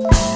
you